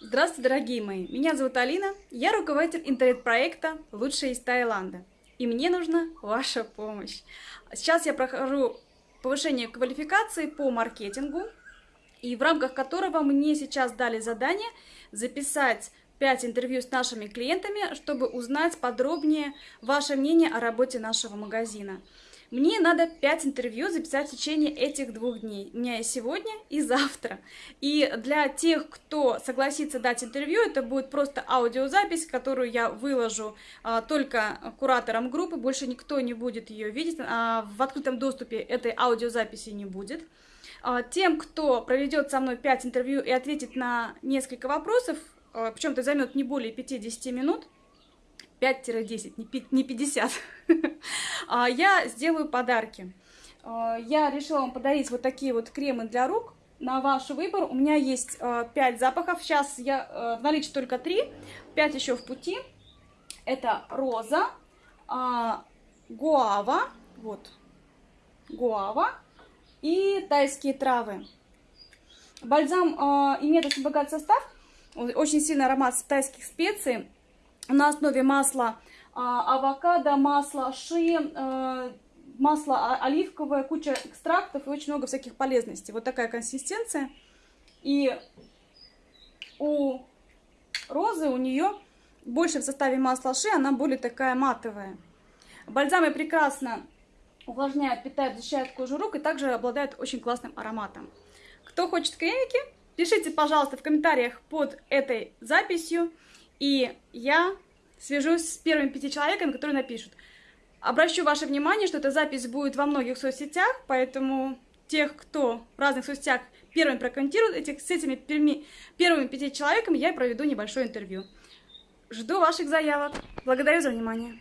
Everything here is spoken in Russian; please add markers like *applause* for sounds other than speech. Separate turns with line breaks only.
Здравствуйте, дорогие мои! Меня зовут Алина, я руководитель интернет-проекта «Лучшие из Таиланда». И мне нужна ваша помощь. Сейчас я прохожу повышение квалификации по маркетингу, и в рамках которого мне сейчас дали задание записать 5 интервью с нашими клиентами, чтобы узнать подробнее ваше мнение о работе нашего магазина. Мне надо 5 интервью записать в течение этих двух дней. У меня есть сегодня и завтра. И для тех, кто согласится дать интервью, это будет просто аудиозапись, которую я выложу а, только кураторам группы. Больше никто не будет ее видеть. А, в открытом доступе этой аудиозаписи не будет. А, тем, кто проведет со мной 5 интервью и ответит на несколько вопросов, а, причем это займет не более 50 минут, 5-10, не 50, *laughs* а, я сделаю подарки. А, я решила вам подарить вот такие вот кремы для рук на ваш выбор. У меня есть 5 запахов, сейчас я в наличии только 3, 5 еще в пути. Это роза, гуава, вот, гуава и тайские травы. Бальзам имеет очень богатый состав, очень сильный аромат тайских специй на основе масла а, авокадо, масла ши, а, масло оливковое, куча экстрактов и очень много всяких полезностей. Вот такая консистенция. И у розы, у нее больше в составе масла ши, она более такая матовая. Бальзамы прекрасно увлажняют, питают, защищают кожу рук и также обладают очень классным ароматом. Кто хочет кремики, пишите, пожалуйста, в комментариях под этой записью. И я свяжусь с первыми пяти человеками, которые напишут. Обращу ваше внимание, что эта запись будет во многих соцсетях, поэтому тех, кто в разных соцсетях первыми прокомментирует, этих, с этими первыми, первыми пяти человеками я проведу небольшое интервью. Жду ваших заявок. Благодарю за внимание.